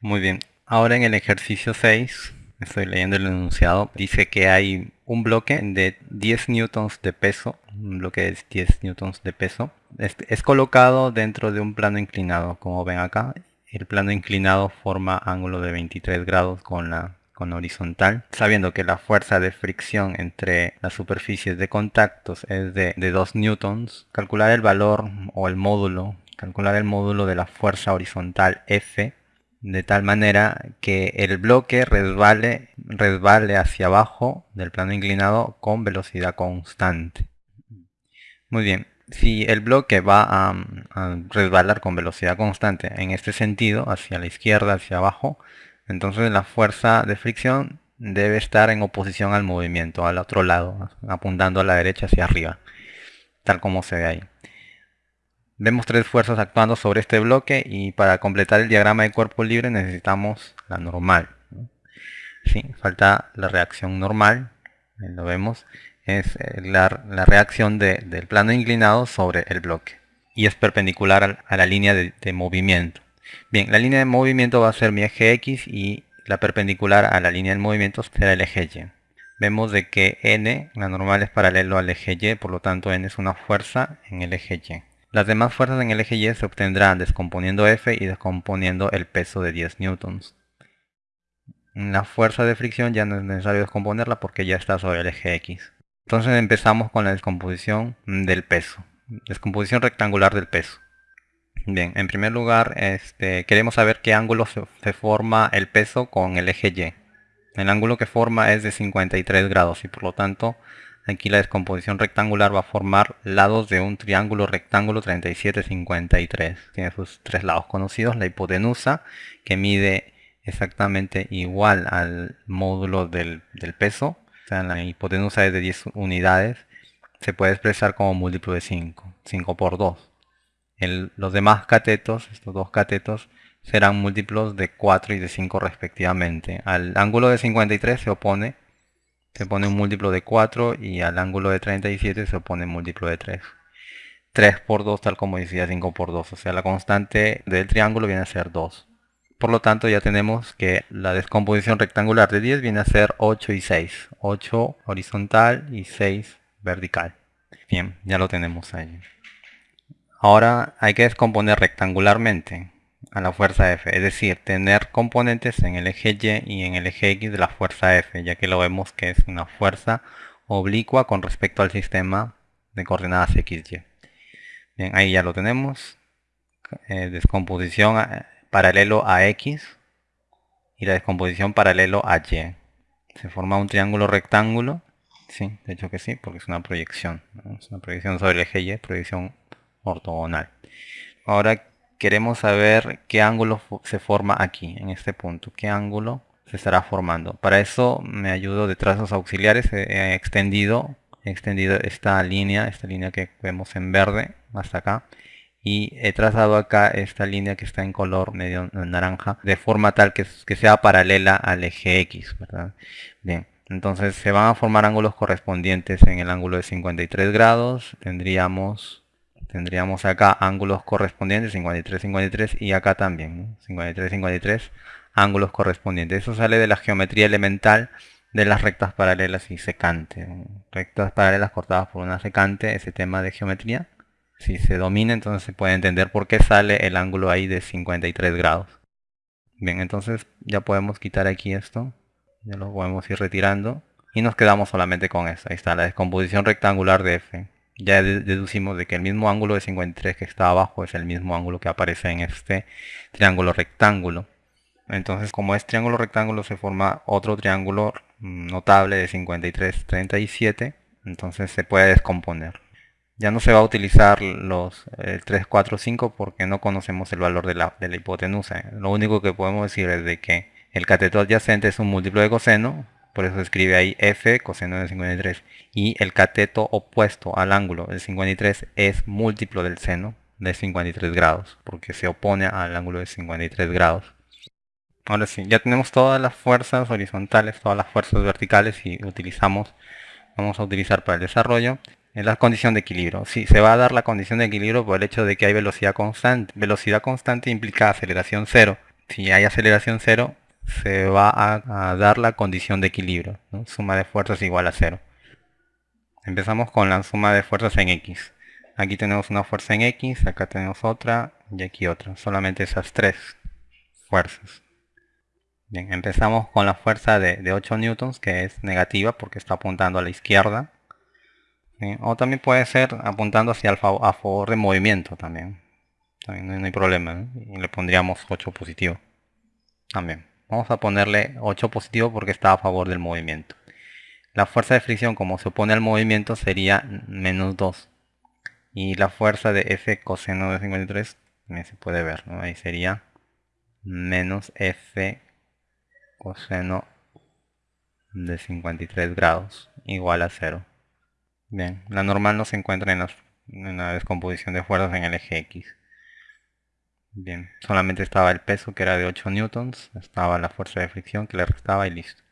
Muy bien. Ahora en el ejercicio 6, estoy leyendo el enunciado, dice que hay un bloque de 10 newtons de peso, un bloque de 10 newtons de peso, es, colocado dentro de un plano inclinado, como ven acá. El plano inclinado forma ángulo de 23 grados con la con horizontal, sabiendo que la fuerza de fricción entre las superficies de contactos es de, de 2 newtons, calcular el valor o el módulo, calcular el módulo de la fuerza horizontal F de tal manera que el bloque resbale, resbale hacia abajo del plano inclinado con velocidad constante. Muy bien, si el bloque va a, a, resbalar con velocidad constante en este sentido, hacia la izquierda, hacia abajo, entonces la fuerza de fricción debe estar en oposición al movimiento, al otro lado, apuntando a la derecha hacia arriba, tal como se ve ahí. Vemos tres fuerzas actuando sobre este bloque y para completar el diagrama de cuerpo libre necesitamos la normal. ¿Sí? Falta la reacción normal, lo vemos, es eh, la, reacción del plano inclinado sobre el bloque y es perpendicular a, la línea de, de, movimiento. Bien, la línea de movimiento va a ser mi eje X y la perpendicular a la línea del movimiento será el eje Y. Vemos de que N, la normal es paralelo al eje Y, por lo tanto N es una fuerza en el eje Y. Las demás fuerzas en el eje Y se obtendrán descomponiendo F y descomponiendo el peso de 10 newtons. La fuerza de fricción ya no es necesario descomponerla porque ya está sobre el eje X. Entonces empezamos con la descomposición del peso. Descomposición rectangular del peso. Bien, en primer lugar este, queremos saber qué ángulo se, se forma el peso con el eje Y. El ángulo que forma es de 53 grados y por lo tanto Aquí la descomposición rectangular va a formar lados de un triángulo rectángulo 37-53. Tiene sus tres lados conocidos. La hipotenusa, que mide exactamente igual al módulo del, peso. O sea, la hipotenusa es de 10 unidades. Se puede expresar como múltiplo de 5. 5 por 2. los demás catetos, estos dos catetos, serán múltiplos de 4 y de 5 respectivamente. Al ángulo de 53 se opone se pone un múltiplo de 4 y al ángulo de 37 se opone un múltiplo de 3. 3 por 2 tal como decía 5 por 2, o sea la constante del triángulo viene a ser 2. Por lo tanto ya tenemos que la descomposición rectangular de 10 viene a ser 8 y 6. 8 horizontal y 6 vertical. Bien, ya lo tenemos ahí. Ahora hay que descomponer rectangularmente a la fuerza F, es decir, tener componentes en el eje Y y en el eje X de la fuerza F, ya que lo vemos que es una fuerza oblicua con respecto al sistema de coordenadas XY. Bien, ahí ya lo tenemos. Eh, descomposición eh, paralelo a X y la descomposición paralelo a Y. Se forma un triángulo rectángulo. Sí, de hecho que sí, porque es una proyección. Es una proyección sobre el eje Y, proyección ortogonal. Ahora queremos saber qué ángulo se forma aquí, en este punto. ¿Qué ángulo se estará formando? Para eso me ayudo de trazos auxiliares. He extendido, extendido esta línea, esta línea que vemos en verde, hasta acá. Y he trazado acá esta línea que está en color medio naranja, de forma tal que, que sea paralela al eje X, ¿verdad? Bien. Entonces se van a formar ángulos correspondientes en el ángulo de 53 grados. Tendríamos tendríamos acá ángulos correspondientes 53 53 y acá también 53 53 ángulos correspondientes. Eso sale de la geometría elemental de las rectas paralelas y secante rectas paralelas cortadas por una secante ese tema de geometría si se domina entonces se puede entender por qué sale el ángulo ahí de 53 grados. Bien entonces ya podemos quitar aquí esto ya lo podemos ir retirando y nos quedamos solamente con eso ahí está la descomposición rectangular de f ya deducimos de que el mismo ángulo de 53 que está abajo es el mismo ángulo que aparece en este triángulo rectángulo. Entonces como es triángulo rectángulo se forma otro triángulo notable de 53, 37. Entonces se puede descomponer. Ya no se va a utilizar los 3, 4, 5 porque no conocemos el valor de la, de la hipotenusa. Lo único que podemos decir es de que el cateto adyacente es un múltiplo de coseno por eso escribe ahí f coseno de 53. Y el cateto opuesto al ángulo del 53 es múltiplo del seno de 53 grados, porque se opone al ángulo de 53 grados. Ahora sí, ya tenemos todas las fuerzas horizontales, todas las fuerzas verticales y utilizamos, vamos a utilizar para el desarrollo en la condición de equilibrio. Sí, se va a dar la condición de equilibrio por el hecho de que hay velocidad constante. Velocidad constante implica aceleración cero si hay aceleración cero, se va a, dar la condición de equilibrio. Suma de fuerzas igual a cero. Empezamos con la suma de fuerzas en X. Aquí tenemos una fuerza en X, acá tenemos otra y aquí otra. Solamente esas tres fuerzas. Bien, empezamos con la fuerza de, 8 newtons, que es negativa porque está apuntando a la izquierda. O también puede ser apuntando hacia el a favor de movimiento también. también no, hay problema. Y le pondríamos 8 positivo. También. Vamos a ponerle 8 positivo porque está a favor del movimiento. La fuerza de fricción como se opone al movimiento sería menos 2. Y la fuerza de F coseno de 53 también se puede ver. Ahí sería menos F coseno de 53 grados igual a 0. Bien, la normal no se encuentra en, la descomposición de fuerzas en el eje X. Bien, solamente estaba el peso que era de 8 newtons, estaba la fuerza de fricción que le restaba y listo.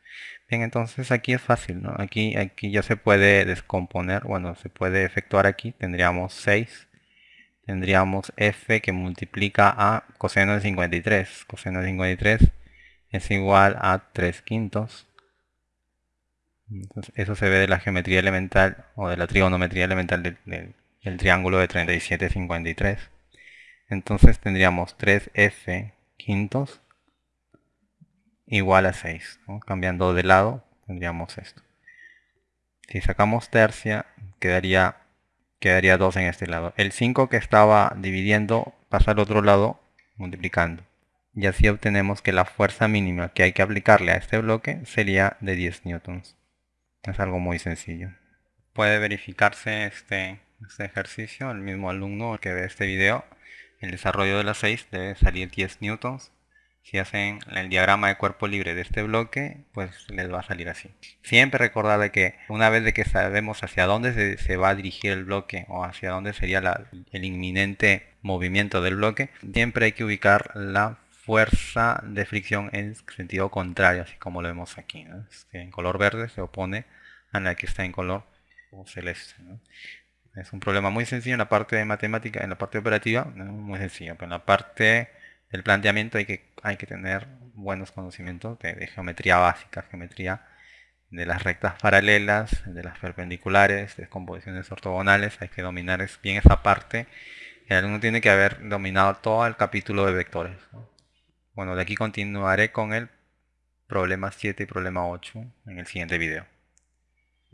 Bien, entonces aquí es fácil, ¿no? Aquí, aquí ya se puede descomponer, bueno, se puede efectuar aquí, tendríamos 6, tendríamos f que multiplica a coseno de 53, coseno de 53 es igual a 3 quintos. eso se ve de la geometría elemental o de la trigonometría elemental del, triángulo de 37, 53. Entonces tendríamos 3f quintos igual a 6. Cambiando de lado tendríamos esto. Si sacamos tercia quedaría, quedaría 2 en este lado. El 5 que estaba dividiendo pasa al otro lado multiplicando y así obtenemos que la fuerza mínima que hay que aplicarle a este bloque sería de 10 newtons. Es algo muy sencillo. Puede verificarse este, este ejercicio, el mismo alumno que ve este video, el desarrollo de las 6 debe salir 10 newtons. Si hacen el diagrama de cuerpo libre de este bloque, pues les va a salir así. Siempre recordar que una vez de que sabemos hacia dónde se, va a dirigir el bloque o hacia dónde sería el inminente movimiento del bloque, siempre hay que ubicar la fuerza de fricción en sentido contrario, así como lo vemos aquí. en color verde se opone a la que está en color celeste. Es un problema muy sencillo en la parte de matemática, en la parte operativa, muy sencillo, pero en la parte del planteamiento hay que, hay que tener buenos conocimientos de, geometría básica, geometría de las rectas paralelas, de las perpendiculares, de composiciones ortogonales, hay que dominar bien esa parte. El alumno tiene que haber dominado todo el capítulo de vectores. Bueno, de aquí continuaré con el problema 7 y problema 8 en el siguiente video.